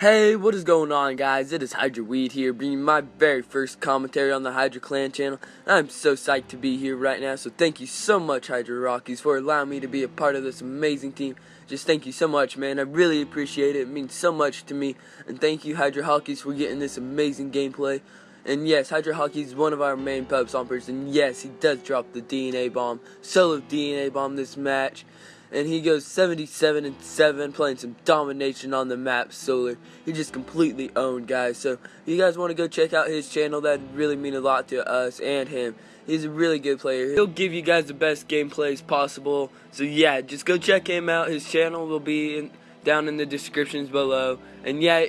Hey, what is going on, guys? It is Hydra Weed here, bringing my very first commentary on the Hydra Clan channel. I'm so psyched to be here right now, so thank you so much, Hydra Rockies, for allowing me to be a part of this amazing team. Just thank you so much, man. I really appreciate it. It means so much to me. And thank you, Hydra Hockeys, for getting this amazing gameplay. And yes, Hydra Hockey is one of our main pub stompers, and yes, he does drop the DNA bomb, solo DNA bomb this match and he goes 77 and 7 playing some domination on the map solar. He just completely owned guys. So if you guys want to go check out his channel that'd really mean a lot to us and him. He's a really good player. He'll give you guys the best gameplays possible. So yeah just go check him out. His channel will be in, down in the descriptions below. And yeah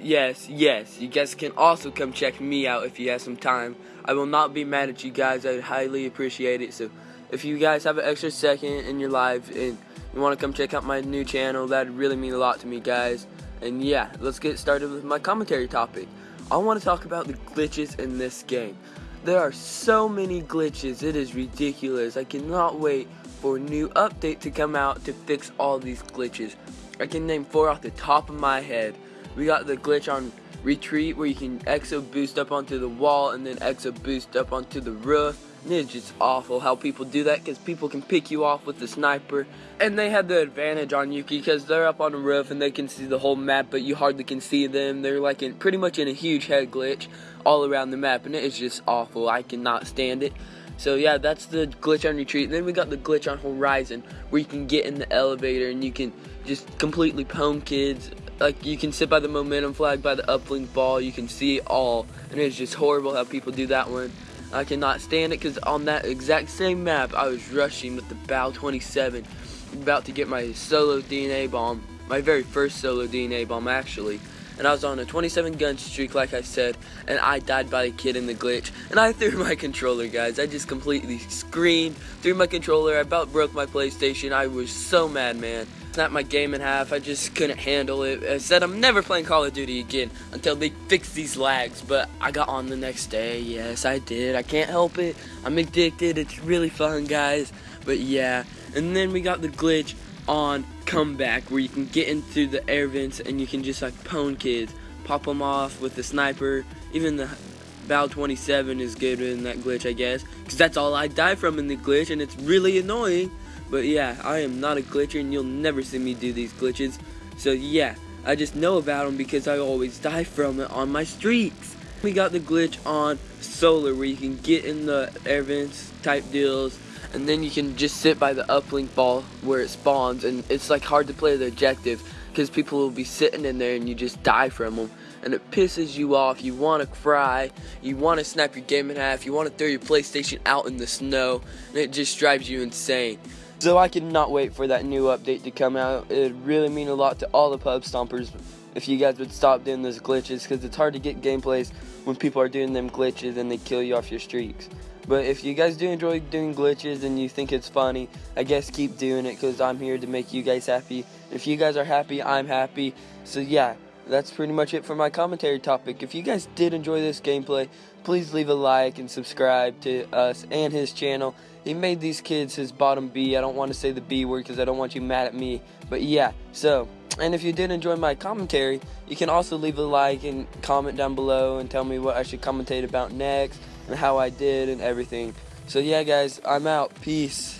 yes yes you guys can also come check me out if you have some time. I will not be mad at you guys. I'd highly appreciate it. So if you guys have an extra second in your life and you want to come check out my new channel, that'd really mean a lot to me, guys. And yeah, let's get started with my commentary topic. I want to talk about the glitches in this game. There are so many glitches, it is ridiculous. I cannot wait for a new update to come out to fix all these glitches. I can name four off the top of my head. We got the glitch on retreat where you can exo boost up onto the wall and then exo boost up onto the roof. It's just awful how people do that because people can pick you off with the sniper. And they have the advantage on you because they're up on the roof and they can see the whole map, but you hardly can see them. They're like in pretty much in a huge head glitch all around the map, and it is just awful. I cannot stand it. So yeah, that's the glitch on retreat. And then we got the glitch on horizon where you can get in the elevator and you can just completely pwn kids like you can sit by the momentum flag by the uplink ball you can see it all and it's just horrible how people do that one I cannot stand it because on that exact same map I was rushing with the Bal 27 about to get my solo DNA bomb my very first solo DNA bomb actually and I was on a 27 gun streak like I said and I died by a kid in the glitch and I threw my controller guys I just completely screamed threw my controller I about broke my PlayStation I was so mad man snapped my game in half. I just couldn't handle it. I said I'm never playing Call of Duty again until they fix these lags. But I got on the next day. Yes, I did. I can't help it. I'm addicted. It's really fun, guys. But yeah. And then we got the glitch on comeback where you can get into the air vents and you can just like pwn kids, pop them off with the sniper. Even the Bal 27 is good in that glitch, I guess. Because that's all I die from in the glitch and it's really annoying. But yeah, I am not a glitcher and you'll never see me do these glitches. So yeah, I just know about them because I always die from it on my streaks. We got the glitch on solar where you can get in the air vents type deals and then you can just sit by the uplink ball where it spawns and it's like hard to play the objective because people will be sitting in there and you just die from them and it pisses you off you want to cry you want to snap your game in half you want to throw your PlayStation out in the snow and it just drives you insane so I cannot wait for that new update to come out. It would really mean a lot to all the pub stompers if you guys would stop doing those glitches because it's hard to get gameplays when people are doing them glitches and they kill you off your streaks. But if you guys do enjoy doing glitches and you think it's funny, I guess keep doing it because I'm here to make you guys happy. If you guys are happy, I'm happy. So yeah, that's pretty much it for my commentary topic. If you guys did enjoy this gameplay, please leave a like and subscribe to us and his channel. He made these kids his bottom B. I don't want to say the B word because I don't want you mad at me. But yeah, so, and if you did enjoy my commentary, you can also leave a like and comment down below and tell me what I should commentate about next and how I did and everything. So yeah, guys, I'm out. Peace.